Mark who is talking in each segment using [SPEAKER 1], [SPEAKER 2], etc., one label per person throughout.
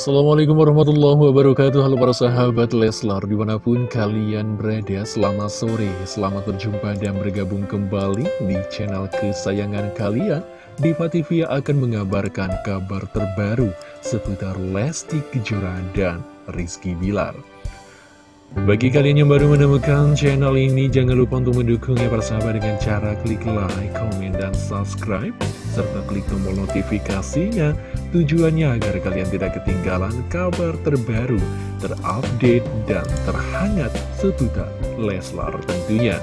[SPEAKER 1] Assalamualaikum warahmatullahi wabarakatuh. Halo para sahabat Leslar Di mana pun kalian berada Selamat sore. Selamat berjumpa dan bergabung kembali Di channel kesayangan kalian. Diva TV akan mengabarkan kabar terbaru Seputar Lesti Kejora dan Rizky Bilar bagi kalian yang baru menemukan channel ini, jangan lupa untuk mendukungnya persahabat dengan cara klik like, komen, dan subscribe, serta klik tombol notifikasinya, tujuannya agar kalian tidak ketinggalan kabar terbaru, terupdate, dan terhangat seputar Leslar tentunya.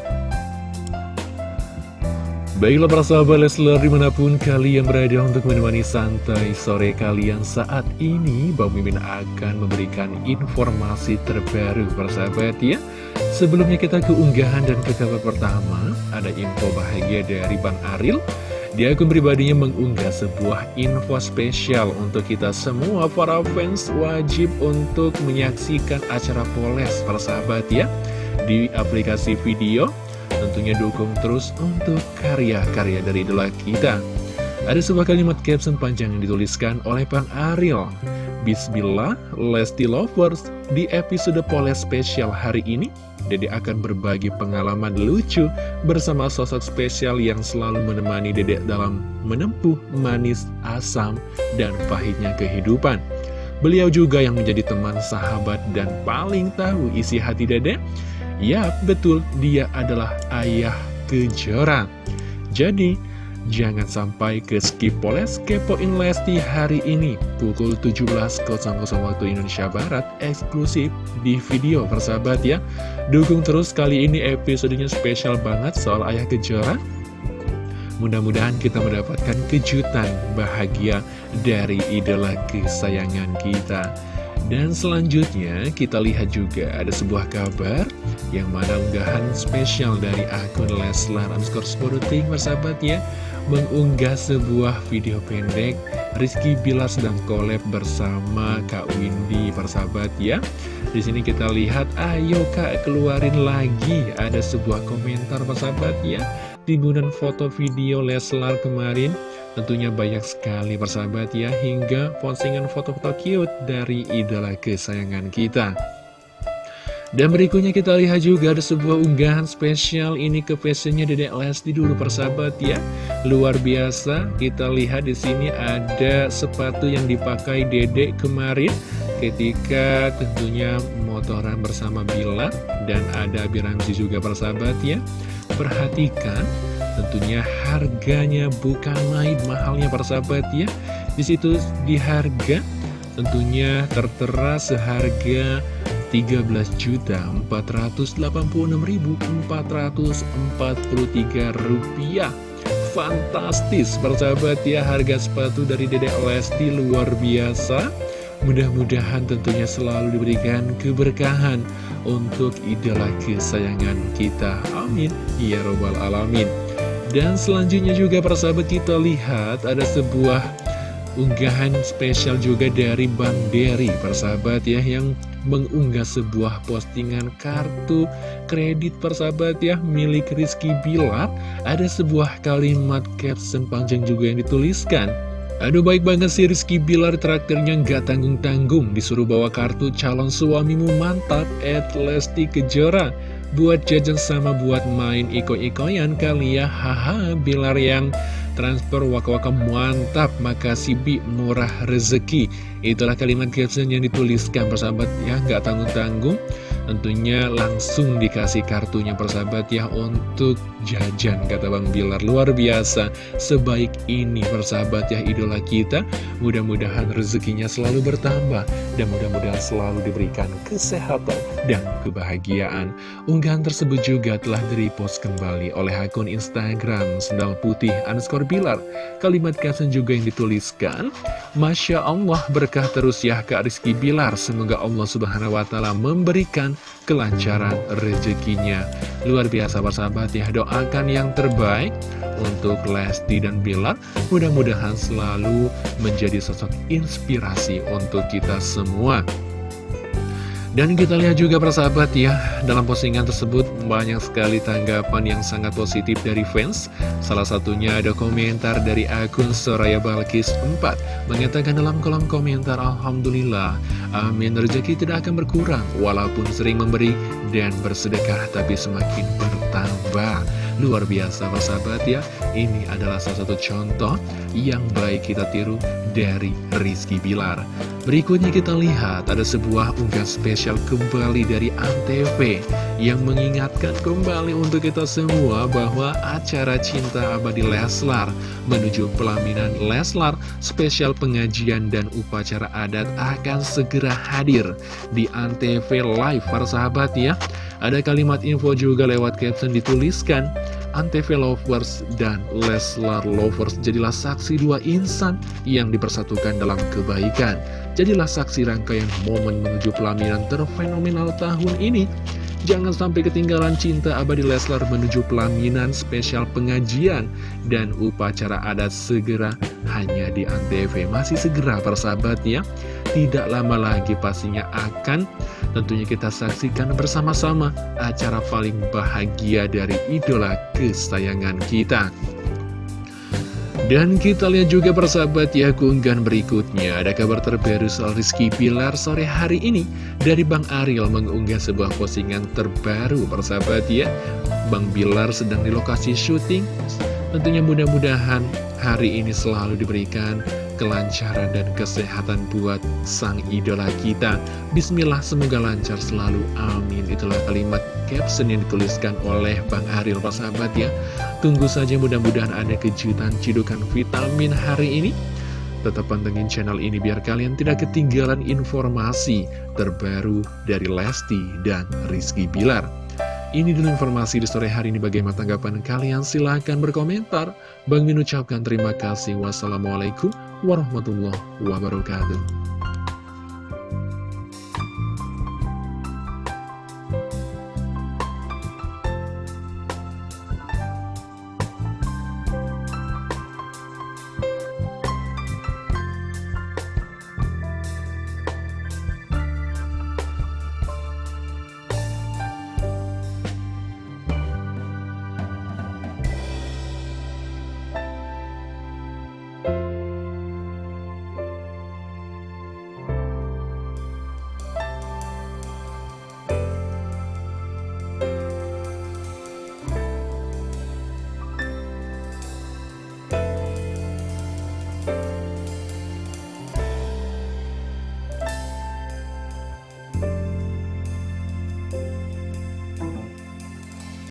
[SPEAKER 1] Baiklah para sahabat Leslar di mana pun kalian berada untuk menemani santai sore kalian saat ini Bang Mimin akan memberikan informasi terbaru para sahabat ya. Sebelumnya kita ke unggahan dan ke kabar pertama Ada info bahagia dari Bang Aril. Di akun pribadinya mengunggah sebuah info spesial untuk kita semua para fans wajib untuk menyaksikan acara Poles para sahabat ya Di aplikasi video Tentunya dukung terus untuk karya-karya dari idola kita. Ada sebuah kalimat caption panjang yang dituliskan oleh Bang Ariel. Bismillah, Lesti Lovers, di episode Poles spesial hari ini, Dede akan berbagi pengalaman lucu bersama sosok spesial yang selalu menemani Dede dalam menempuh manis, asam, dan pahitnya kehidupan. Beliau juga yang menjadi teman, sahabat, dan paling tahu isi hati Dede Ya, betul, dia adalah ayah kejora. Jadi, jangan sampai ke skip poles kepoin Lesti hari ini pukul 17.00 waktu Indonesia Barat eksklusif di video persahabat ya. Dukung terus kali ini episodenya spesial banget soal ayah kejora. Mudah-mudahan kita mendapatkan kejutan bahagia dari idola kesayangan kita. Dan selanjutnya kita lihat juga ada sebuah kabar yang mana unggahan spesial dari akun Leslar underscore Sporuting persahabat ya mengunggah sebuah video pendek Rizky Bilar sedang collab bersama Kak Windy persahabat ya di sini kita lihat ayo kak keluarin lagi. Ada sebuah komentar persahabat ya timbunan foto video Leslar kemarin Tentunya banyak sekali persahabat ya Hingga postingan foto-foto cute dari idola kesayangan kita dan berikutnya kita lihat juga ada sebuah unggahan spesial ini ke fashionnya Dedek Lesti dulu persahabat ya. Luar biasa, kita lihat di sini ada sepatu yang dipakai Dedek kemarin ketika tentunya motoran bersama Bila dan ada Biramzi juga persahabat ya. Perhatikan Tentunya harganya bukan main mahalnya para sahabat ya. Di situ di harga tentunya tertera seharga 13.486.443 rupiah. Fantastis persahabat ya harga sepatu dari Dedek Lesti luar biasa. Mudah-mudahan tentunya selalu diberikan keberkahan untuk idola kesayangan kita. Amin. Ya Robbal Alamin. Dan selanjutnya juga persahabat kita lihat ada sebuah unggahan spesial juga dari Bang Derry persahabat ya yang mengunggah sebuah postingan kartu kredit persahabat ya milik Rizky Bilar ada sebuah kalimat caption panjang juga yang dituliskan Aduh baik banget sih Rizky Bilar traktirnya nggak tanggung-tanggung. Disuruh bawa kartu calon suamimu mantap. At Lesti Kejora buat jajan sama buat main iko-ikoyan kali ya. Haha bilar yang transfer waka-waka mantap. Makasih bi. Murah rezeki. Itulah kalimat caption yang dituliskan persahabat. Ya nggak tanggung-tanggung tentunya langsung dikasih kartunya persahabat ya untuk jajan kata Bang Bilar. Luar biasa sebaik ini persahabat ya idola kita. Mudah-mudahan rezekinya selalu bertambah dan mudah-mudahan selalu diberikan kesehatan dan kebahagiaan. Unggahan tersebut juga telah direpost kembali oleh akun Instagram sendal putih underscore Bilar. Kalimat caption juga yang dituliskan Masya Allah berkah terus ya Kak Rizky Bilar. Semoga Allah subhanahu wa ta'ala memberikan kelancaran rezekinya. Luar biasa persahabat ya, doakan yang terbaik untuk Lesti dan Bilar. Mudah-mudahan selalu menjadi sosok inspirasi untuk kita semua. Dan kita lihat juga persahabat ya, dalam postingan tersebut banyak sekali tanggapan yang sangat positif dari fans. Salah satunya ada komentar dari akun Soraya Balkis 4, mengatakan dalam kolom komentar, Alhamdulillah, amin rezeki tidak akan berkurang, walaupun sering memberi dan bersedekah, tapi semakin bertambah. Luar biasa persahabat ya, ini adalah salah satu contoh yang baik kita tiru dari Rizky Bilar. Berikutnya kita lihat ada sebuah unggahan spesial kembali dari Antv yang mengingatkan kembali untuk kita semua bahwa acara Cinta Abadi Leslar menuju pelaminan Leslar spesial pengajian dan upacara adat akan segera hadir di Antv Live para sahabat ya. Ada kalimat info juga lewat caption dituliskan Antv Lovers dan Leslar Lovers jadilah saksi dua insan yang dipersatukan dalam kebaikan. Jadilah saksi rangkaian momen menuju pelaminan terfenomenal tahun ini. Jangan sampai ketinggalan cinta abadi Leslar menuju pelaminan spesial pengajian dan upacara adat segera hanya di Antv. Masih segera persahabat ya. Tidak lama lagi pastinya akan Tentunya kita saksikan bersama-sama acara paling bahagia dari idola kesayangan kita. Dan kita lihat juga persahabat ya keunggahan berikutnya. Ada kabar terbaru soal Rizky Pilar sore hari ini Dari Bang Ariel mengunggah sebuah postingan terbaru persahabat ya. Bang Bilar sedang di lokasi syuting. Tentunya mudah-mudahan hari ini selalu diberikan kelancaran dan kesehatan buat sang idola kita. Bismillah, semoga lancar selalu. Amin. Itulah kalimat caption yang dituliskan oleh Bang Ariel, Pak sahabat ya. Tunggu saja mudah-mudahan ada kejutan cidukan vitamin hari ini. Tetap pantengin channel ini biar kalian tidak ketinggalan informasi terbaru dari Lesti dan Rizky Bilar. Ini dulu informasi di sore hari ini bagaimana tanggapan kalian silahkan berkomentar. Bang Min ucapkan terima kasih. Wassalamualaikum warahmatullahi wabarakatuh.